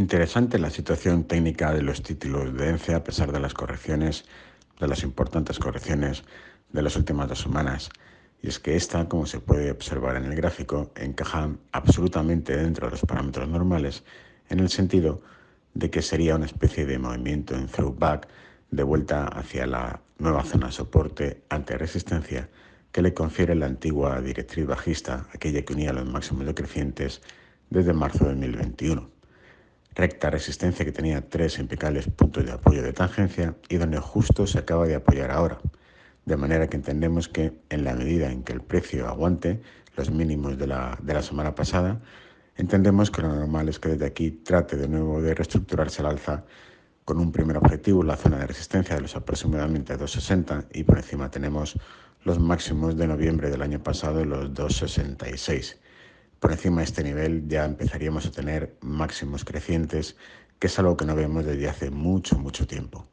Interesante la situación técnica de los títulos de ENCE a pesar de las correcciones, de las importantes correcciones de las últimas dos semanas. Y es que esta, como se puede observar en el gráfico, encaja absolutamente dentro de los parámetros normales en el sentido de que sería una especie de movimiento en throwback de vuelta hacia la nueva zona de soporte ante resistencia que le confiere la antigua directriz bajista, aquella que unía los máximos decrecientes desde marzo de 2021. Recta resistencia que tenía tres impecables puntos de apoyo de tangencia y donde justo se acaba de apoyar ahora. De manera que entendemos que en la medida en que el precio aguante los mínimos de la, de la semana pasada, entendemos que lo normal es que desde aquí trate de nuevo de reestructurarse al alza con un primer objetivo, la zona de resistencia de los aproximadamente 2,60 y por encima tenemos los máximos de noviembre del año pasado, los 2,66. Por encima de este nivel ya empezaríamos a tener máximos crecientes, que es algo que no vemos desde hace mucho, mucho tiempo.